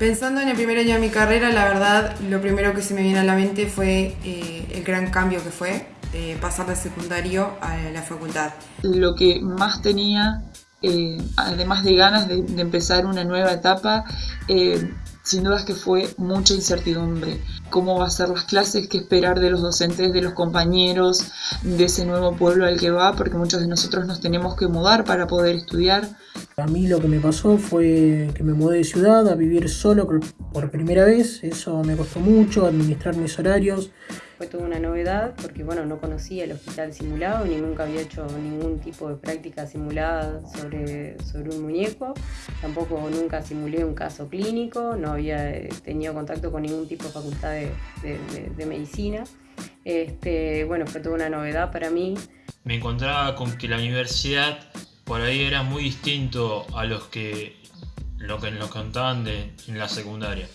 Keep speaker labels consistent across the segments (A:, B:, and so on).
A: Pensando en el primer año de mi carrera, la verdad, lo primero que se me viene a la mente fue eh, el gran cambio que fue eh, pasar de secundario a la facultad.
B: Lo que más tenía, eh, además de ganas de, empezar una nueva etapa, sin duda es que fue mucha incertidumbre. Cómo va a ser las clases, qué esperar de los docentes, de los compañeros, de ese nuevo pueblo al que va, porque muchos de nosotros nos tenemos que mudar para poder estudiar.
C: A mí lo que me pasó fue que me mudé de ciudad a vivir solo por primera vez. Eso me costó mucho, administrar mis horarios.
D: Fue toda una novedad porque bueno, no conocía el hospital simulado ni nunca había hecho ningún tipo de práctica simulada sobre, sobre un muñeco. Tampoco nunca simulé un caso clínico, no había eh, tenido contacto con ningún tipo de facultad de, de medicina. Este, bueno, fue toda una novedad para mí.
E: Me encontraba con que la universidad por ahí era muy distinto a los que lo que nos contaban de, en la secundaria.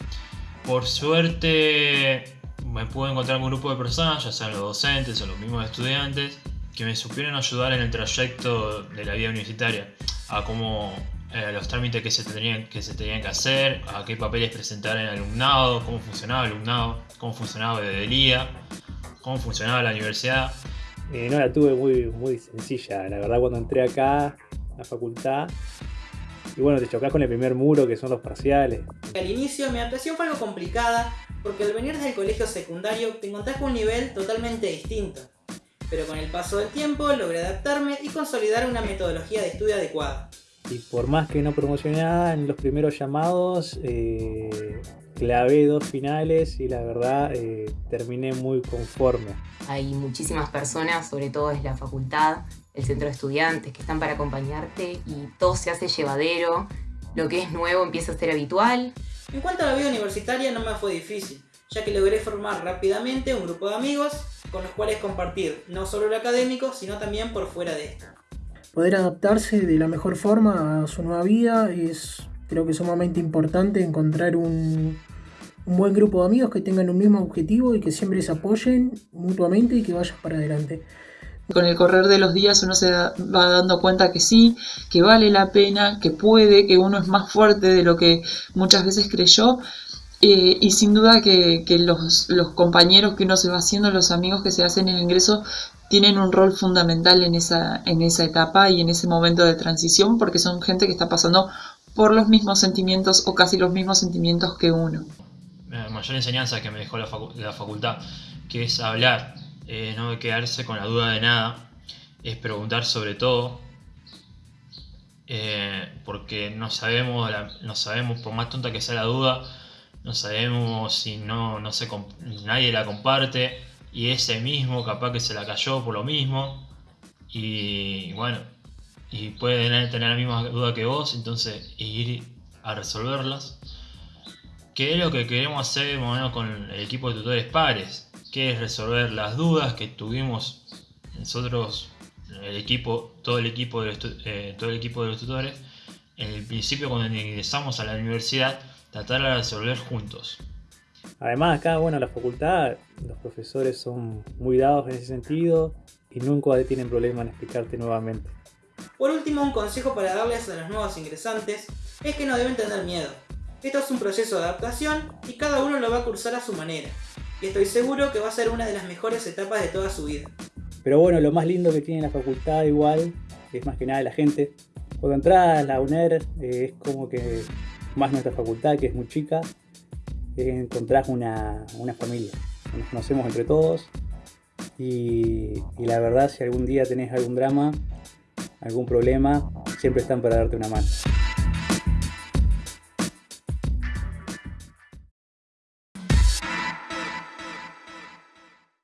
E: Por suerte me pude encontrar con un grupo de personas, ya sean los docentes o los mismos estudiantes, que me supieron ayudar en el trayecto de la vida universitaria, a cómo eh, los trámites que se, tenían, que se tenían que hacer, a qué papeles presentar en el alumnado, cómo funcionaba el alumnado, cómo funcionaba el día, cómo funcionaba la universidad.
F: Eh, no la tuve muy, muy sencilla, la verdad cuando entré acá la facultad. Y bueno, te chocas con el primer muro que son los parciales.
G: Al inicio mi adaptación fue algo complicada porque al venir desde el colegio secundario te encontrás con un nivel totalmente distinto. Pero con el paso del tiempo logré adaptarme y consolidar una metodología de estudio adecuada.
F: Y por más que no promocionaba en los primeros llamados, eh, clavé dos finales y la verdad eh, terminé muy conforme.
H: Hay muchísimas personas, sobre todo desde la facultad, el centro de estudiantes, que están para acompañarte y todo se hace llevadero. Lo que es nuevo empieza a ser habitual.
G: En cuanto a la vida universitaria no me fue difícil, ya que logré formar rápidamente un grupo de amigos con los cuales compartir no solo lo académico, sino también por fuera de esto.
C: Poder adaptarse de la mejor forma a su nueva vida es creo que sumamente importante encontrar un, un buen grupo de amigos que tengan un mismo objetivo y que siempre se apoyen mutuamente y que vayan para adelante.
B: Con el correr de los días uno se va dando cuenta que sí, que vale la pena, que puede, que uno es más fuerte de lo que muchas veces creyó. Eh, y sin duda que, los, compañeros que uno se va haciendo, los amigos que se hacen en el ingreso, tienen un rol fundamental en esa, en esa etapa y en ese momento de transición, porque son gente que está pasando por los mismos sentimientos o casi los mismos sentimientos que uno.
E: La mayor enseñanza que me dejó la, la facultad, que es hablar, eh, no quedarse con la duda de nada, es preguntar sobre todo, eh, porque no sabemos, no sabemos, por más tonta que sea la duda, no sabemos si no, no se, nadie la comparte y ese mismo capaz que se la cayó por lo mismo y bueno, y puede tener, la misma duda que vos, entonces ir a resolverlas. Que es lo que queremos hacer con el equipo de tutores pares que es resolver las dudas que tuvimos nosotros, el equipo, todo el equipo de los, eh, todo el equipo de los tutores, en el principio cuando ingresamos a la universidad, tratar de resolver juntos.
F: Además acá, bueno, la facultad, los profesores son muy dados en ese sentido y nunca tienen problema en explicarte nuevamente.
G: Por último, un consejo para darles a los nuevos ingresantes es que no deben tener miedo. Esto es un proceso de adaptación y cada uno lo va a cursar a su manera estoy seguro que va a ser una de las mejores etapas de toda su vida.
F: Pero bueno, lo más lindo que tiene la facultad igual, es más que nada la gente. Cuando entras a la UNER eh, es como que más nuestra facultad, que es muy chica, encontrás una, una familia. Nos conocemos entre todos y, y la verdad si algún día tenés algún drama, algún problema, siempre están para darte una mano.